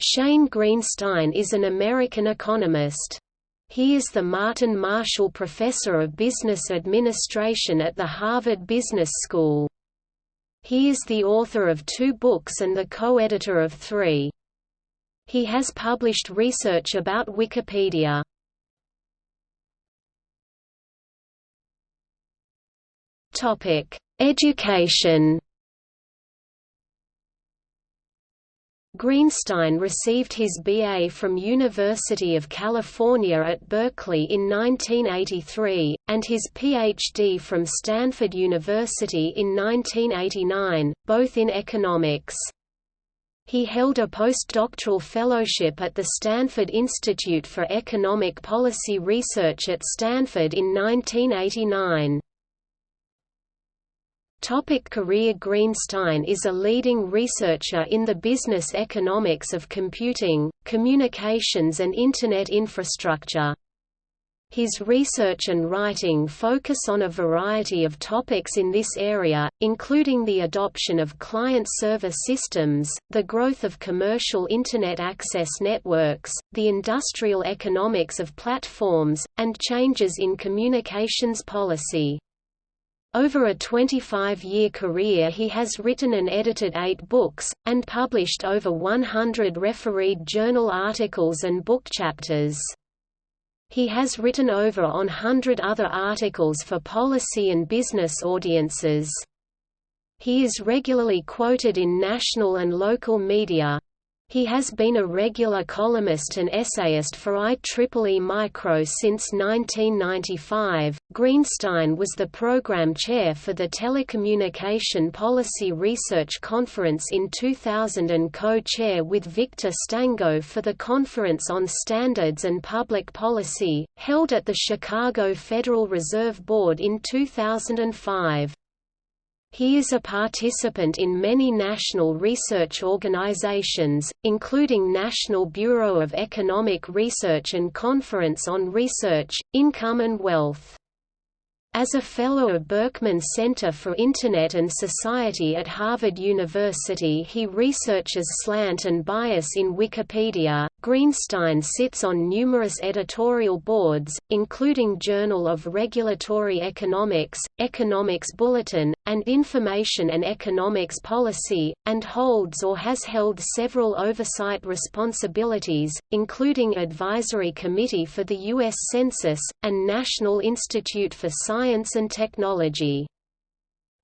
Shane Greenstein is an American economist. He is the Martin Marshall Professor of Business Administration at the Harvard Business School. He is the author of two books and the co-editor of three. He has published research about Wikipedia. Education Greenstein received his BA from University of California at Berkeley in 1983, and his PhD from Stanford University in 1989, both in economics. He held a postdoctoral fellowship at the Stanford Institute for Economic Policy Research at Stanford in 1989. Topic career Greenstein is a leading researcher in the business economics of computing, communications and Internet infrastructure. His research and writing focus on a variety of topics in this area, including the adoption of client-server systems, the growth of commercial Internet access networks, the industrial economics of platforms, and changes in communications policy. Over a 25-year career he has written and edited eight books, and published over 100 refereed journal articles and book chapters. He has written over on 100 other articles for policy and business audiences. He is regularly quoted in national and local media, he has been a regular columnist and essayist for IEEE Micro since 1995. Greenstein was the program chair for the Telecommunication Policy Research Conference in 2000 and co-chair with Victor Stango for the Conference on Standards and Public Policy, held at the Chicago Federal Reserve Board in 2005. He is a participant in many national research organizations, including National Bureau of Economic Research and Conference on Research, Income and Wealth. As a Fellow of Berkman Center for Internet and Society at Harvard University he researches slant and bias in Wikipedia. Greenstein sits on numerous editorial boards, including Journal of Regulatory Economics, Economics Bulletin, and Information and Economics Policy, and holds or has held several oversight responsibilities, including Advisory Committee for the U.S. Census, and National Institute for Science and Technology.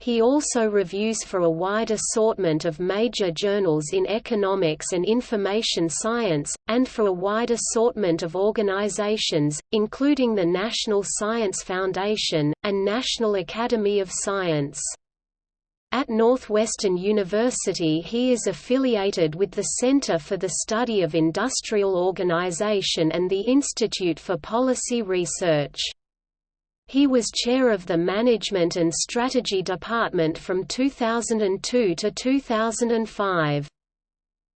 He also reviews for a wide assortment of major journals in economics and information science, and for a wide assortment of organizations, including the National Science Foundation, and National Academy of Science. At Northwestern University he is affiliated with the Center for the Study of Industrial Organization and the Institute for Policy Research. He was chair of the Management and Strategy Department from 2002 to 2005.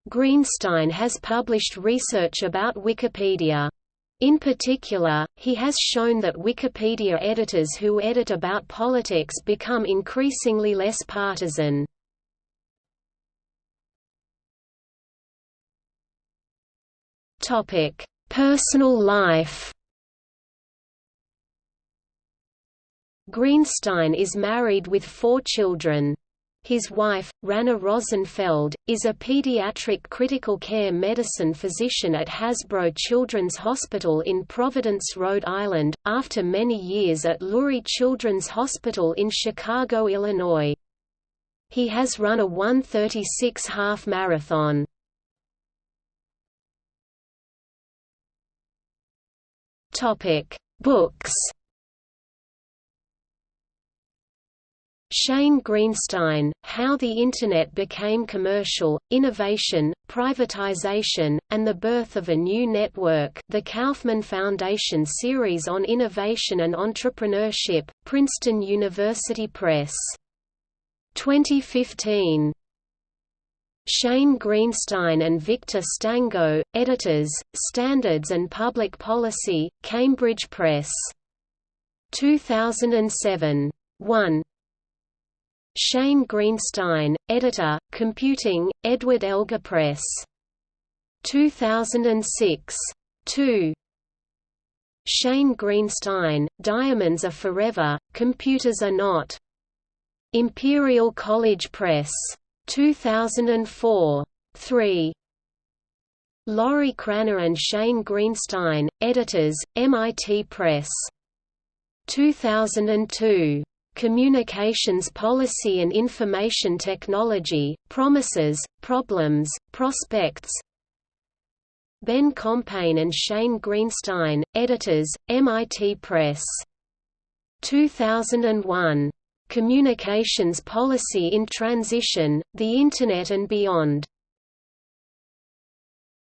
Greenstein has published research about Wikipedia. In particular, he has shown that Wikipedia editors who edit about politics become increasingly less partisan. Personal life Greenstein is married with four children. His wife, Rana Rosenfeld, is a pediatric critical care medicine physician at Hasbro Children's Hospital in Providence, Rhode Island, after many years at Lurie Children's Hospital in Chicago, Illinois. He has run a 136 half marathon. Books Shane Greenstein, How the Internet Became Commercial, Innovation, Privatization, and the Birth of a New Network The Kauffman Foundation Series on Innovation and Entrepreneurship, Princeton University Press. 2015. Shane Greenstein and Victor Stango, editors, Standards and Public Policy, Cambridge Press. 2007. 1. Shane Greenstein, editor, Computing, Edward Elgar Press. 2006. 2. Shane Greenstein, Diamonds Are Forever, Computers Are Not. Imperial College Press. 2004. 3. Lorrie Cranor and Shane Greenstein, editors, MIT Press. 2002. Communications Policy and Information Technology, Promises, Problems, Prospects Ben Compaine and Shane Greenstein, editors, MIT Press. 2001. Communications Policy in Transition, The Internet and Beyond.